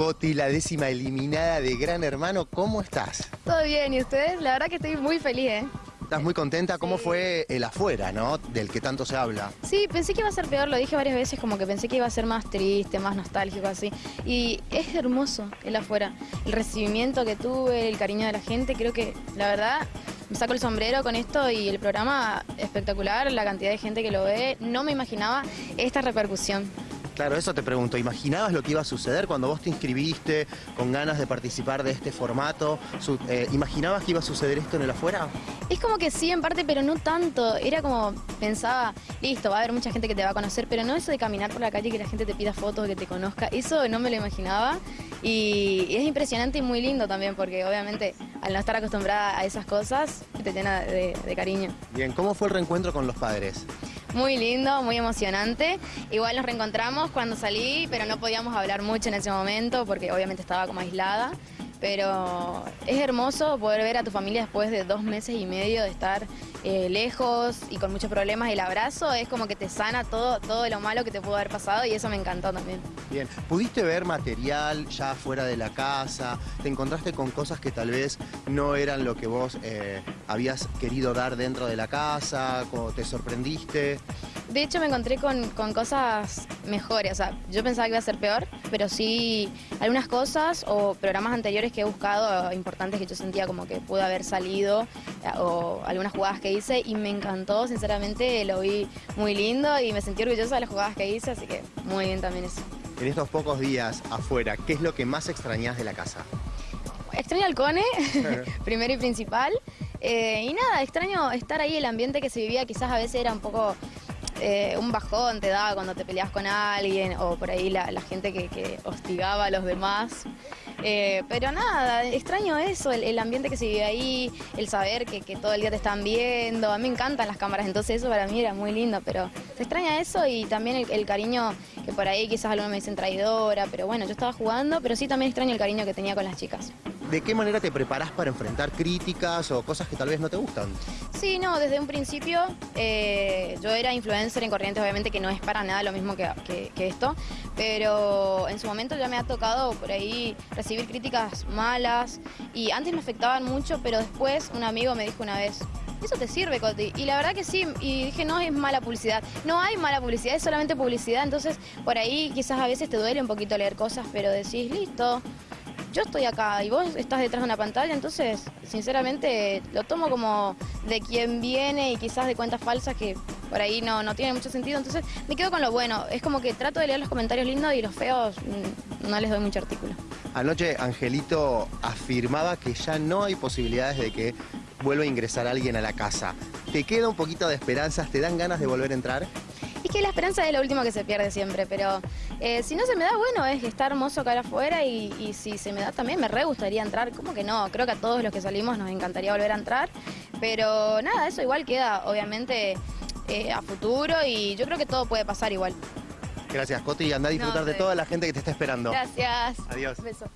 Coti, la décima eliminada de Gran Hermano, ¿cómo estás? Todo bien, ¿y ustedes? La verdad que estoy muy feliz, ¿eh? ¿Estás muy contenta? ¿Cómo Sí. fue el afuera, no? Del que tanto se habla. Sí, pensé que iba a ser peor, lo dije varias veces, como que pensé que iba a ser más triste, más nostálgico, así. Y es hermoso el afuera. El recibimiento que tuve, el cariño de la gente, creo que, la verdad, me saco el sombrero con esto y el programa espectacular, la cantidad de gente que lo ve. No me imaginaba esta repercusión. Claro, eso te pregunto. ¿Imaginabas lo que iba a suceder cuando vos te inscribiste con ganas de participar de este formato? Eh, ¿Imaginabas que iba a suceder esto en el afuera? Es como que sí, en parte, pero no tanto. Era como, pensaba, listo, va a haber mucha gente que te va a conocer, pero no eso de caminar por la calle y que la gente te pida fotos, que te conozca. Eso no me lo imaginaba. Y es impresionante y muy lindo también, porque obviamente al no estar acostumbrada a esas cosas, te llena de, de cariño. Bien, ¿cómo fue el reencuentro con los padres? Muy lindo, muy emocionante. Igual nos reencontramos cuando salí, pero no podíamos hablar mucho en ese momento porque obviamente estaba como aislada. Pero es hermoso poder ver a tu familia después de dos meses y medio de estar eh, lejos y con muchos problemas. El abrazo es como que te sana todo, todo lo malo que te pudo haber pasado y eso me encantó también. Bien, ¿pudiste ver material ya fuera de la casa? ¿Te encontraste con cosas que tal vez no eran lo que vos eh, habías querido dar dentro de la casa? ¿Cómo ¿Te sorprendiste? De hecho, me encontré con, con cosas mejores. O sea, yo pensaba que iba a ser peor, pero sí algunas cosas o programas anteriores que he buscado, importantes que yo sentía como que pude haber salido, eh, o algunas jugadas que hice, y me encantó, sinceramente, lo vi muy lindo y me sentí orgullosa de las jugadas que hice, así que muy bien también eso. En estos pocos días afuera, ¿qué es lo que más extrañás de la casa? Extraño al Cone, primero y principal. Eh, y nada, extraño estar ahí, el ambiente que se vivía quizás a veces era un poco eh, un bajón, te daba cuando te peleas con alguien o por ahí la, gente que, que hostigaba a los demás. Eh, pero nada, extraño eso, el, ambiente que se vive ahí, el saber que, que todo el día te están viendo. A mí me encantan las cámaras, entonces eso para mí era muy lindo, pero se extraña eso y también el, el cariño que por ahí quizás algunos me dicen traidora, pero bueno, yo estaba jugando, pero sí también extraño el cariño que tenía con las chicas. ¿De qué manera te preparás para enfrentar críticas o cosas que tal vez no te gustan? Sí, no, desde un principio eh, yo era influencer en Corrientes, obviamente que no es para nada lo mismo que, que- esto, pero en su momento ya me ha tocado por ahí recibir críticas malas y antes me afectaban mucho, pero después un amigo me dijo una vez, eso te sirve, Coti. Y la verdad que sí, y dije, no es mala publicidad. No hay mala publicidad, es solamente publicidad, entonces por ahí quizás a veces te duele un poquito leer cosas, pero decís, listo, yo estoy acá y vos estás detrás de una pantalla, entonces, sinceramente, lo tomo como de quien viene y quizás de cuentas falsas que por ahí no, no tienen mucho sentido. Entonces, me quedo con lo bueno. Es como que trato de leer los comentarios lindos y los feos mm, no les doy mucho artículo. Anoche Angelito afirmaba que ya no hay posibilidades de que vuelva a ingresar alguien a la casa. ¿Te queda un poquito de esperanzas? ¿Te dan ganas de volver a entrar? Es que la esperanza es lo último que se pierde siempre, pero eh, si no se me da, bueno, es que está hermoso acá afuera y, y si se me da también me re gustaría entrar. ¿Cómo que no? Creo que a todos los que salimos nos encantaría volver a entrar, pero nada, eso igual queda obviamente eh, a futuro y yo creo que todo puede pasar igual. Gracias, Coti, y anda a disfrutar No, de toda la gente que te está esperando. Gracias. Adiós. Beso.